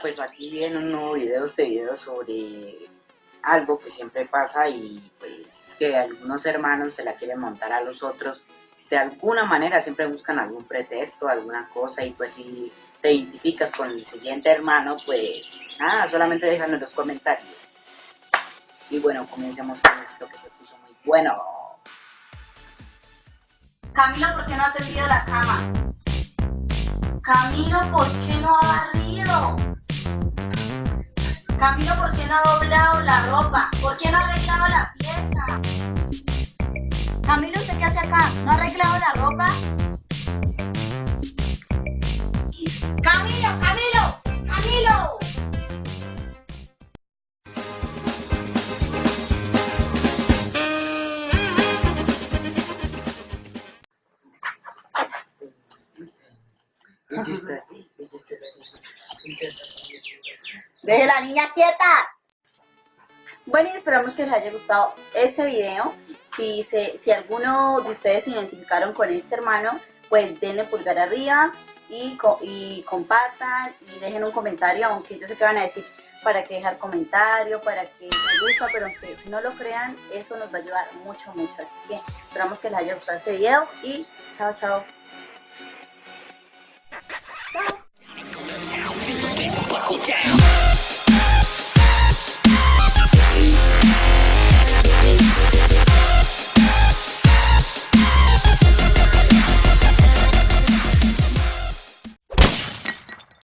pues aquí en un nuevo video, este video sobre algo que siempre pasa y pues es que algunos hermanos se la quieren montar a los otros. De alguna manera siempre buscan algún pretexto, alguna cosa y pues si te identificas con el siguiente hermano, pues nada, solamente déjalo en los comentarios. Y bueno, comencemos con esto que se puso muy bueno. Camilo, ¿por qué no ha tendido la cama? Camilo, ¿por qué no ha? Camilo, ¿por qué no ha doblado la ropa? ¿Por qué no ha arreglado la pieza? Camilo, ¿usted qué hace acá? ¿No ha arreglado la ropa? Camilo, Camilo, Camilo. Deje la niña quieta. Bueno, y esperamos que les haya gustado este video. Si, se, si alguno de ustedes se identificaron con este hermano, pues denle pulgar arriba y, y compartan y dejen un comentario, aunque yo sé que van a decir para que dejar comentario, para que me gusta, pero aunque no lo crean, eso nos va a ayudar mucho, mucho. Así que esperamos que les haya gustado este video y chao, chao. Feed the face and buckle down.